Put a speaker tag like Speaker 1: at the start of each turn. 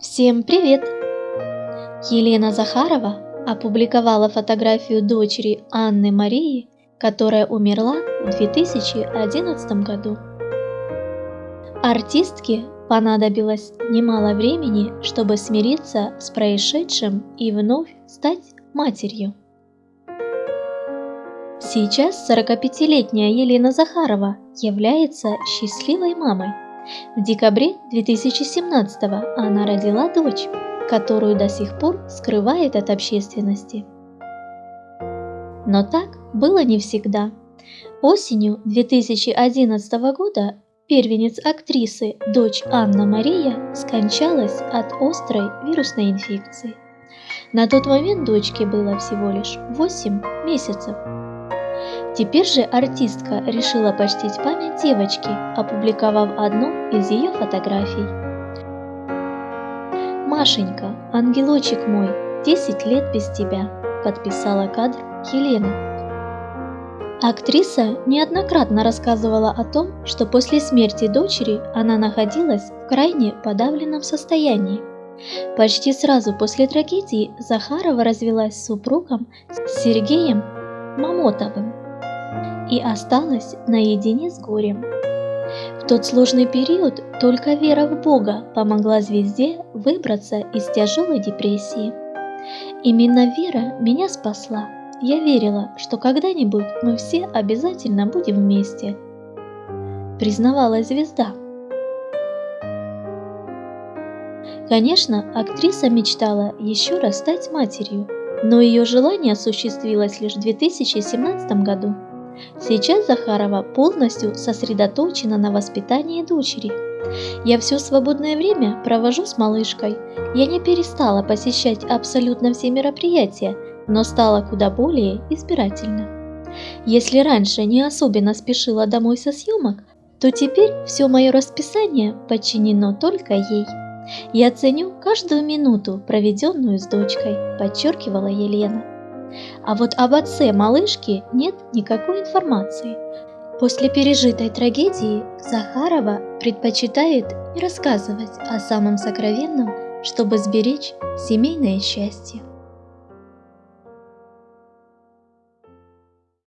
Speaker 1: Всем привет! Елена Захарова опубликовала фотографию дочери Анны Марии, которая умерла в 2011 году. Артистке понадобилось немало времени, чтобы смириться с происшедшим и вновь стать матерью. Сейчас 45-летняя Елена Захарова является счастливой мамой – в декабре 2017 она родила дочь, которую до сих пор скрывает от общественности. Но так было не всегда. Осенью 2011 года первенец актрисы, дочь Анна Мария, скончалась от острой вирусной инфекции. На тот момент дочке было всего лишь 8 месяцев. Теперь же артистка решила почтить память девочки, опубликовав одну из ее фотографий. «Машенька, ангелочек мой, 10 лет без тебя», – подписала кадр Елена. Актриса неоднократно рассказывала о том, что после смерти дочери она находилась в крайне подавленном состоянии. Почти сразу после трагедии Захарова развелась с супругом Сергеем Мамотовым и осталась наедине с горем. В тот сложный период только вера в Бога помогла звезде выбраться из тяжелой депрессии. Именно вера меня спасла. Я верила, что когда-нибудь мы все обязательно будем вместе. Признавалась звезда. Конечно, актриса мечтала еще раз стать матерью, но ее желание осуществилось лишь в 2017 году. Сейчас Захарова полностью сосредоточена на воспитании дочери. Я все свободное время провожу с малышкой. Я не перестала посещать абсолютно все мероприятия, но стала куда более избирательна. Если раньше не особенно спешила домой со съемок, то теперь все мое расписание подчинено только ей. Я ценю каждую минуту, проведенную с дочкой, подчеркивала Елена. А вот об отце малышки нет никакой информации. После пережитой трагедии Захарова предпочитает не рассказывать о самом сокровенном, чтобы сберечь семейное счастье.